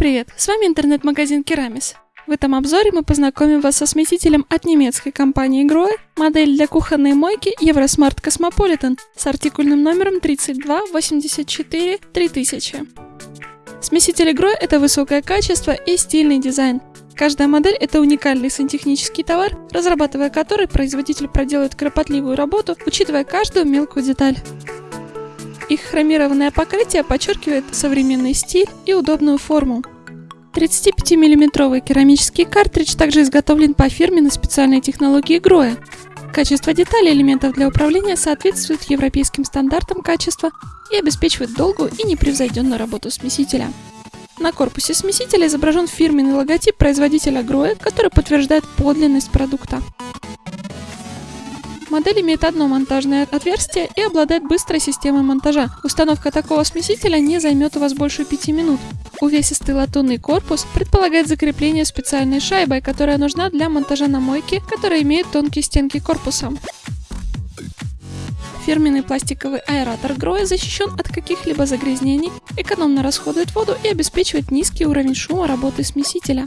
Привет, с вами интернет-магазин Керамис. В этом обзоре мы познакомим вас со смесителем от немецкой компании Grohe, модель для кухонной мойки Eurosmart Cosmopolitan с артикульным номером 3284 3000. Смесители Grohe – это высокое качество и стильный дизайн. Каждая модель – это уникальный сантехнический товар, разрабатывая который производитель проделает кропотливую работу, учитывая каждую мелкую деталь. Их хромированное покрытие подчеркивает современный стиль и удобную форму. 35-мм керамический картридж также изготовлен по фирменной специальной технологии Гроя. Качество деталей элементов для управления соответствует европейским стандартам качества и обеспечивает долгую и непревзойденную работу смесителя. На корпусе смесителя изображен фирменный логотип производителя Гроя, который подтверждает подлинность продукта. Модель имеет одно монтажное отверстие и обладает быстрой системой монтажа. Установка такого смесителя не займет у вас больше 5 минут. Увесистый латунный корпус предполагает закрепление специальной шайбой, которая нужна для монтажа на мойке, которая имеет тонкие стенки корпуса. Фирменный пластиковый аэратор Гроя защищен от каких-либо загрязнений, экономно расходует воду и обеспечивает низкий уровень шума работы смесителя.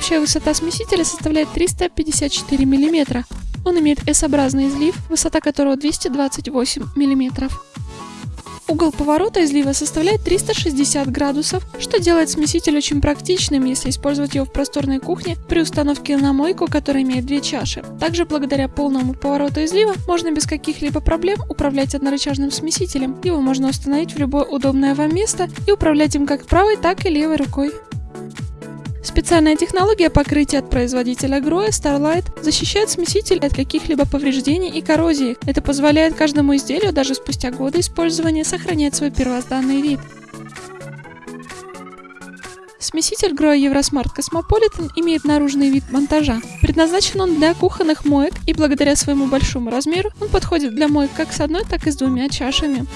Общая высота смесителя составляет 354 мм. Он имеет S-образный излив, высота которого 228 мм. Угол поворота излива составляет 360 градусов, что делает смеситель очень практичным, если использовать его в просторной кухне при установке на мойку, которая имеет две чаши. Также благодаря полному повороту излива можно без каких-либо проблем управлять однорычажным смесителем. Его можно установить в любое удобное вам место и управлять им как правой, так и левой рукой. Специальная технология покрытия от производителя Grohe Starlight защищает смеситель от каких-либо повреждений и коррозии. Это позволяет каждому изделию даже спустя годы использования сохранять свой первозданный вид. Смеситель Grohe Eurosmart Cosmopolitan имеет наружный вид монтажа. Предназначен он для кухонных моек и благодаря своему большому размеру он подходит для моек как с одной, так и с двумя чашами.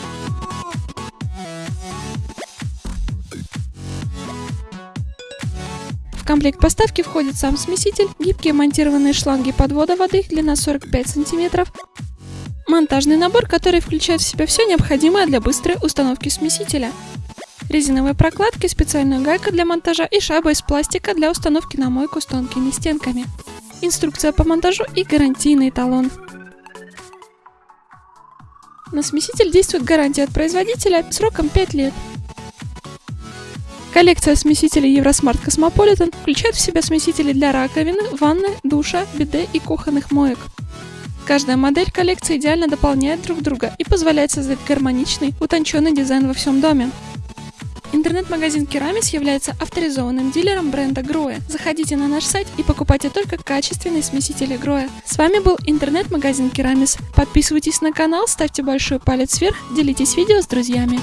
Комплект поставки входит сам смеситель, гибкие монтированные шланги подвода воды, длина 45 см, монтажный набор, который включает в себя все необходимое для быстрой установки смесителя, резиновые прокладки, специальная гайка для монтажа и шайба из пластика для установки на мойку с тонкими стенками, инструкция по монтажу и гарантийный талон. На смеситель действует гарантия от производителя сроком 5 лет. Коллекция смесителей Eurosmart Cosmopolitan включает в себя смесители для раковины, ванны, душа, биде и кухонных моек. Каждая модель коллекции идеально дополняет друг друга и позволяет создать гармоничный, утонченный дизайн во всем доме. Интернет-магазин Керамис является авторизованным дилером бренда Гроя. Заходите на наш сайт и покупайте только качественные смесители Гроя. С вами был интернет-магазин Керамис. Подписывайтесь на канал, ставьте большой палец вверх, делитесь видео с друзьями.